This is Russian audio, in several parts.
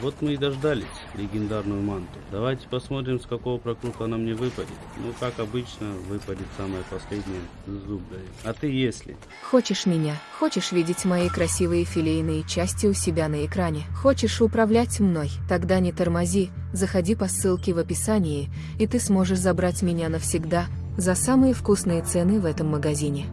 вот мы и дождались легендарную манту. Давайте посмотрим, с какого прокрута она мне выпадет. Ну, как обычно, выпадет самое последнее зуброй. А ты если? Хочешь меня? Хочешь видеть мои красивые филейные части у себя на экране? Хочешь управлять мной? Тогда не тормози, заходи по ссылке в описании, и ты сможешь забрать меня навсегда за самые вкусные цены в этом магазине.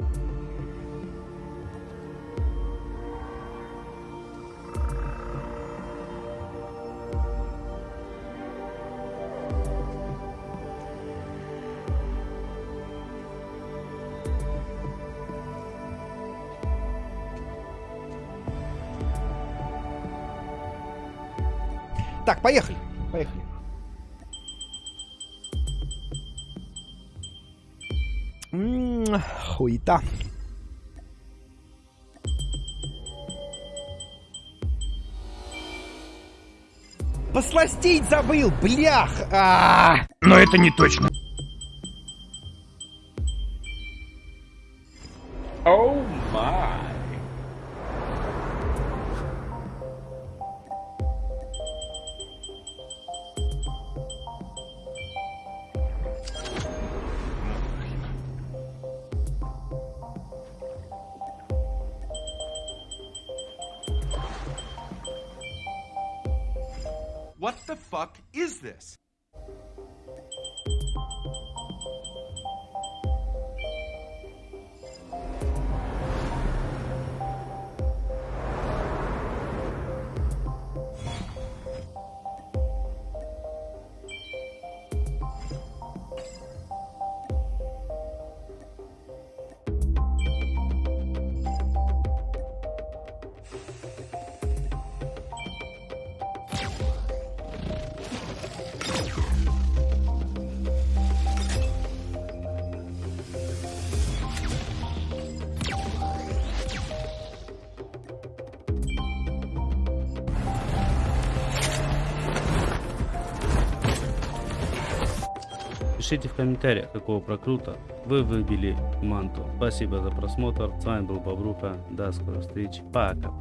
Так, поехали. Поехали. М, Хуета. Посластить забыл, блях! А! Но это не точно. Oh my. What the fuck is this? Пишите в комментариях, какого прокрута вы выбили манту. Спасибо за просмотр. С вами был Бобруха. До скорых встреч. Пока.